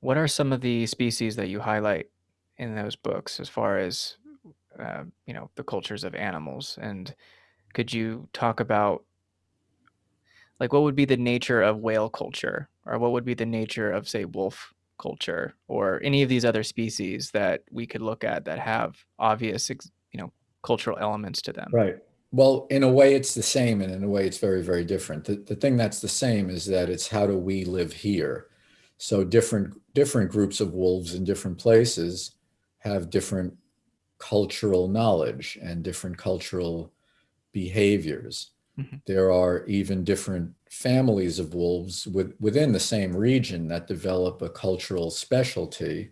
What are some of the species that you highlight in those books as far as, uh, you know, the cultures of animals? And could you talk about like what would be the nature of whale culture or what would be the nature of say wolf culture or any of these other species that we could look at that have obvious, you know, cultural elements to them? Right. Well, in a way, it's the same, and in a way, it's very, very different. The, the thing that's the same is that it's how do we live here? So different different groups of wolves in different places have different cultural knowledge and different cultural behaviors. Mhm. There are even different families of wolves with, within the same region that develop a cultural specialty,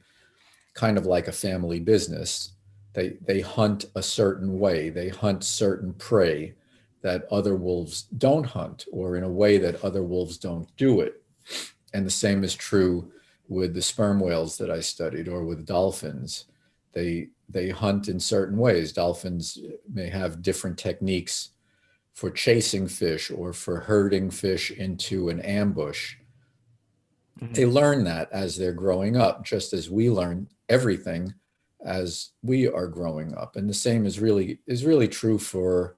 kind of like a family business. They, they hunt a certain way, they hunt certain prey that other wolves don't hunt, or in a way that other wolves don't do it. And the same is true with the sperm whales that I studied or with dolphins. They, they hunt in certain ways. Dolphins may have different techniques for chasing fish or for herding fish into an ambush. Mhm. They learn that as they're growing up, just as we learn everything as we are growing up. And the same is really is really true for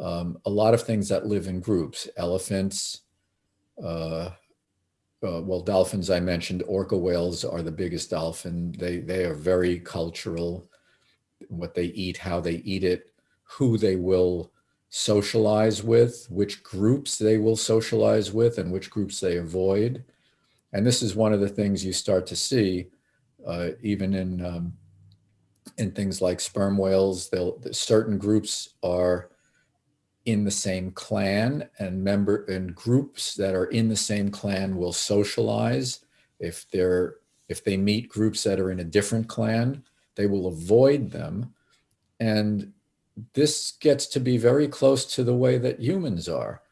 um, a lot of things that live in groups. Elephants, uh, uh, well, dolphins I mentioned, orca whales are the biggest dolphin. They they are very cultural. What they eat, how they eat it, who they will socialize with, which groups they will socialize with, and which groups they avoid. And this is one of the things you start to see, uh, even in um, in things like sperm whales. They'll certain groups are in the same clan, and member and groups that are in the same clan will socialize. If they're if they meet groups that are in a different clan, they will avoid them. And this gets to be very close to the way that humans are.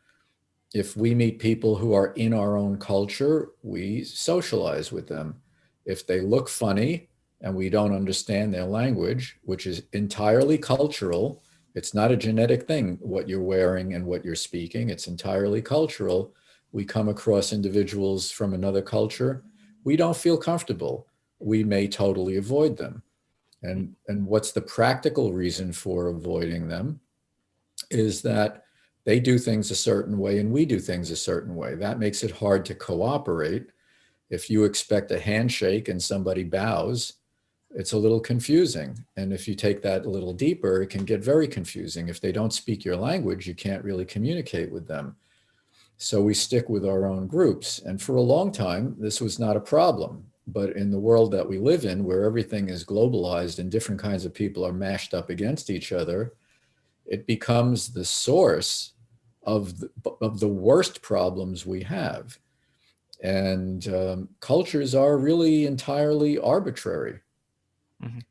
If we meet people who are in our own culture, we socialize with them. If they look funny and we don't understand their language, which is entirely cultural, it's not a genetic thing, what you're wearing and what you're speaking, it's entirely cultural. We come across individuals from another culture, we don't feel comfortable. We may totally avoid them. And, and what's the practical reason for avoiding them is that they do things a certain way and we do things a certain way. That makes it hard to cooperate. If you expect a handshake and somebody bows, it's a little confusing. And if you take that a little deeper, it can get very confusing. If they don't speak your language, you can't really communicate with them. So we stick with our own groups. And for a long time, this was not a problem. But in the world that we live in, where everything is globalized and different kinds of people are mashed up against each other, it becomes the source of the, of the worst problems we have. And um, cultures are really entirely arbitrary. Mhm.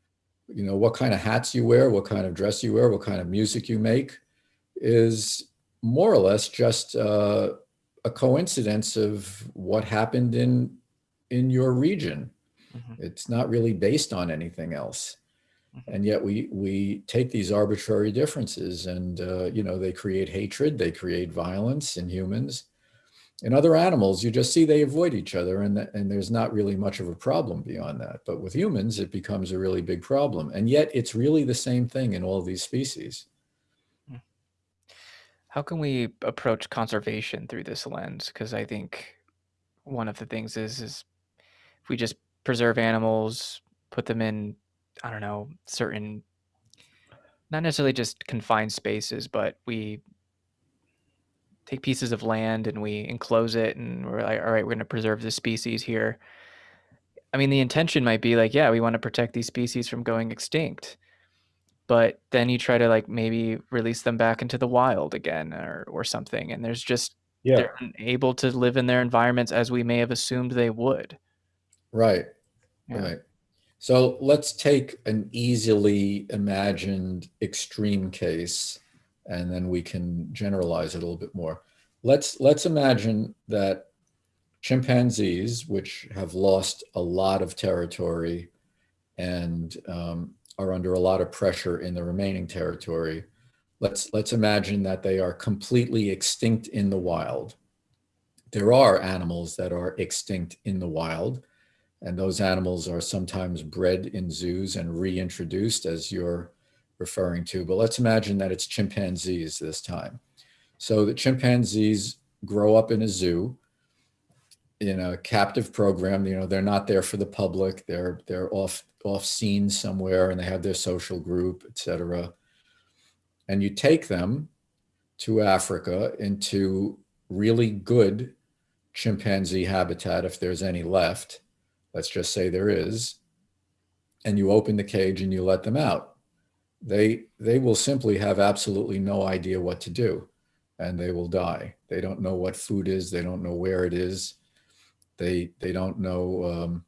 You know, what kind of hats you wear, what kind of dress you wear, what kind of music you make is more or less just uh, a coincidence of what happened in in your region. Mhm. It's not really based on anything else. Mhm. And yet we we take these arbitrary differences and uh, you know they create hatred, they create violence in humans. In other animals, you just see they avoid each other and, that, and there's not really much of a problem beyond that. But with humans, it becomes a really big problem. And yet it's really the same thing in all these species. Hmm. How can we approach conservation through this lens? Because I think one of the things is is if we just preserve animals, put them in, I don't know, certain not necessarily just confined spaces, but we take pieces of land and we enclose it and we're like, all right, we're going to preserve this species here. I mean, the intention might be like, yeah, we want to protect these species from going extinct. But then you try to like maybe release them back into the wild again or or something. And there's just Yeah, they're unable to live in their environments as we may have assumed they would. right, Yeah. right. So let's take an easily imagined extreme case and then we can generalize it a little bit more. Let's let's imagine that chimpanzees, which have lost a lot of territory and um, are under a lot of pressure in the remaining territory, let's let's imagine that they are completely extinct in the wild. There are animals that are extinct in the wild, And those animals are sometimes bred in zoos and reintroduced as you're referring to. But let's imagine that it's chimpanzees this time. So the chimpanzees grow up in a zoo in a captive program. You know, they're not there for the public. They're they're off off scene somewhere and they have their social group, etc. And you take them to Africa into really good chimpanzee habitat, if there's any left, let's just say there is, and you open the cage and you let them out. They, they will simply have absolutely no idea what to do and they will die. They don't know what food is. They don't know where it is. They, they don't know, um,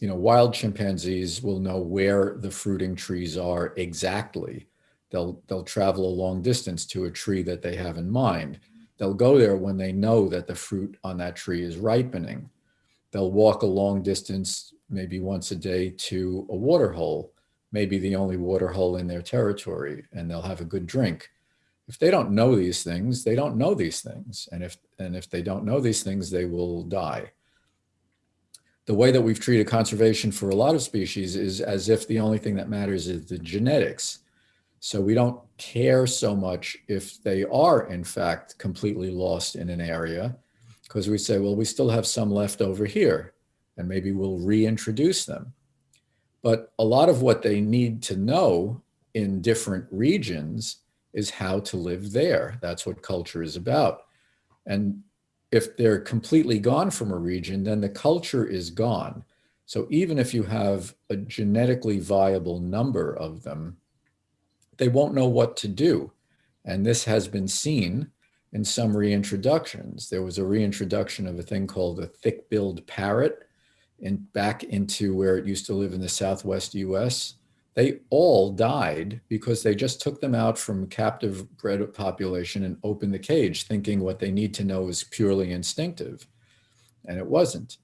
you know, wild chimpanzees will know where the fruiting trees are exactly. They'll, they'll travel a long distance to a tree that they have in mind. They'll go there when they know that the fruit on that tree is ripening. They'll walk a long distance, maybe once a day to a water hole, maybe the only water hole in their territory, and they'll have a good drink if they don't know these things, they don't know these things. And if, and if they don't know these things, they will die. The way that we've treated conservation for a lot of species is as if the only thing that matters is the genetics. So we don't care so much if they are in fact completely lost in an area because we say, well, we still have some left over here and maybe we'll reintroduce them. But a lot of what they need to know in different regions is how to live there. That's what culture is about. And if they're completely gone from a region, then the culture is gone. So even if you have a genetically viable number of them, they won't know what to do. And this has been seen in some reintroductions. There was a reintroduction of a thing called the thick-billed parrot in, back into where it used to live in the Southwest US they all died because they just took them out from captive bred population and opened the cage thinking what they need to know is purely instinctive. And it wasn't.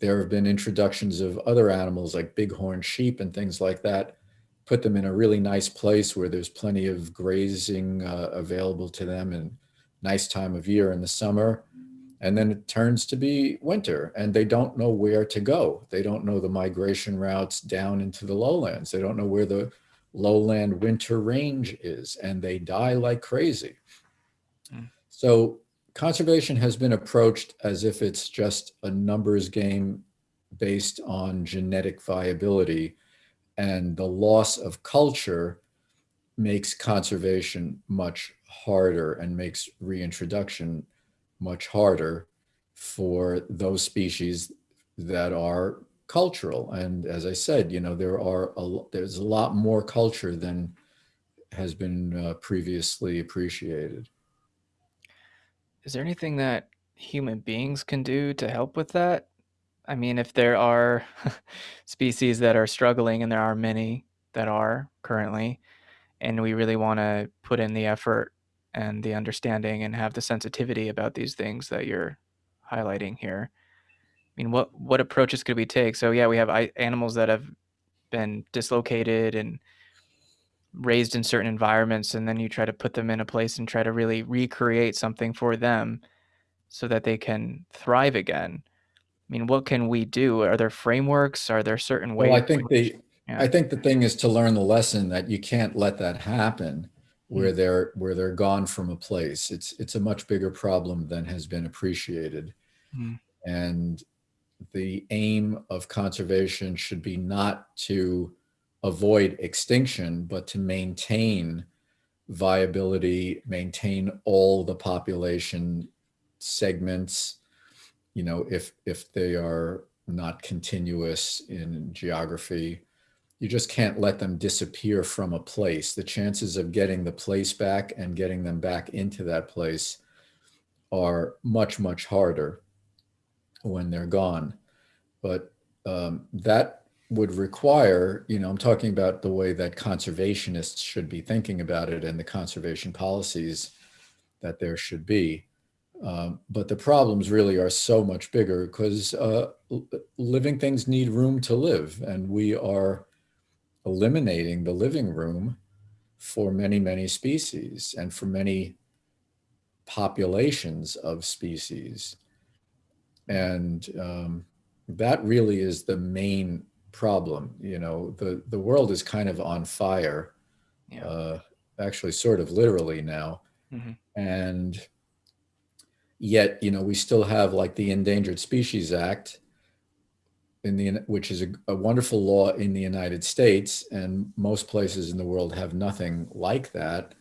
There have been introductions of other animals like bighorn sheep and things like that, put them in a really nice place where there's plenty of grazing uh, available to them and nice time of year in the summer and then it turns to be winter and they don't know where to go. They don't know the migration routes down into the lowlands. They don't know where the lowland winter range is and they die like crazy. Mm. So conservation has been approached as if it's just a numbers game based on genetic viability and the loss of culture makes conservation much harder and makes reintroduction much harder for those species that are cultural. And as I said, you know, there are a, there's a lot more culture than has been uh, previously appreciated. Is there anything that human beings can do to help with that? I mean, if there are species that are struggling, and there are many that are currently, and we really want to put in the effort and the understanding and have the sensitivity about these things that you're highlighting here. I mean, what what approaches could we take? So yeah, we have animals that have been dislocated and raised in certain environments, and then you try to put them in a place and try to really recreate something for them so that they can thrive again. I mean, what can we do? Are there frameworks? Are there certain ways? Well, I think the yeah. I think the thing is to learn the lesson that you can't let that happen where they're where they're gone from a place. It's it's a much bigger problem than has been appreciated. Mm. And the aim of conservation should be not to avoid extinction, but to maintain viability, maintain all the population segments, you know, if if they are not continuous in geography, you just can't let them disappear from a place. The chances of getting the place back and getting them back into that place are much, much harder when they're gone. But um, that would require, you know, I'm talking about the way that conservationists should be thinking about it and the conservation policies that there should be. Um, but the problems really are so much bigger because uh, living things need room to live and we are eliminating the living room for many, many species and for many populations of species. And um, that really is the main problem. You know, the, the world is kind of on fire, Yeah. uh, actually sort of literally now. Mhm. And yet, you know, we still have like the Endangered Species Act in the, which is a, a wonderful law in the United States and most places in the world have nothing like that.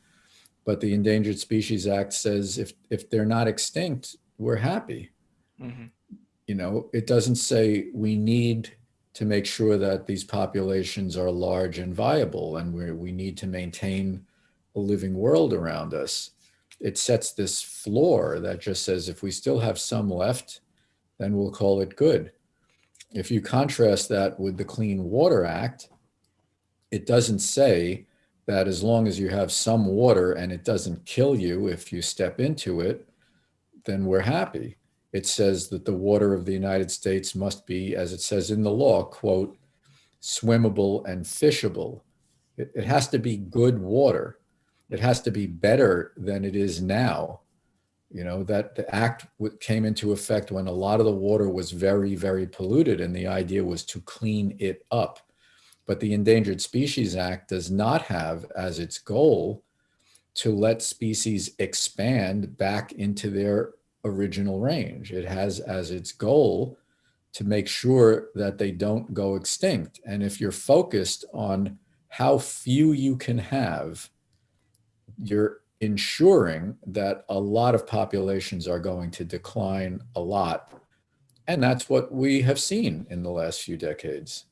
But the Endangered Species Act says if, if they're not extinct, we're happy. Mhm. You know, it doesn't say we need to make sure that these populations are large and viable and we we need to maintain a living world around us. It sets this floor that just says if we still have some left, then we'll call it good. If you contrast that with the Clean Water Act, it doesn't say that as long as you have some water and it doesn't kill you if you step into it, then we're happy. It says that the water of the United States must be, as it says in the law, quote, swimmable and fishable. It, it has to be good water. It has to be better than it is now. You know, that the act came into effect when a lot of the water was very, very polluted, and the idea was to clean it up. But the Endangered Species Act does not have as its goal to let species expand back into their original range. It has as its goal to make sure that they don't go extinct. And if you're focused on how few you can have, you're ensuring that a lot of populations are going to decline a lot. And that's what we have seen in the last few decades.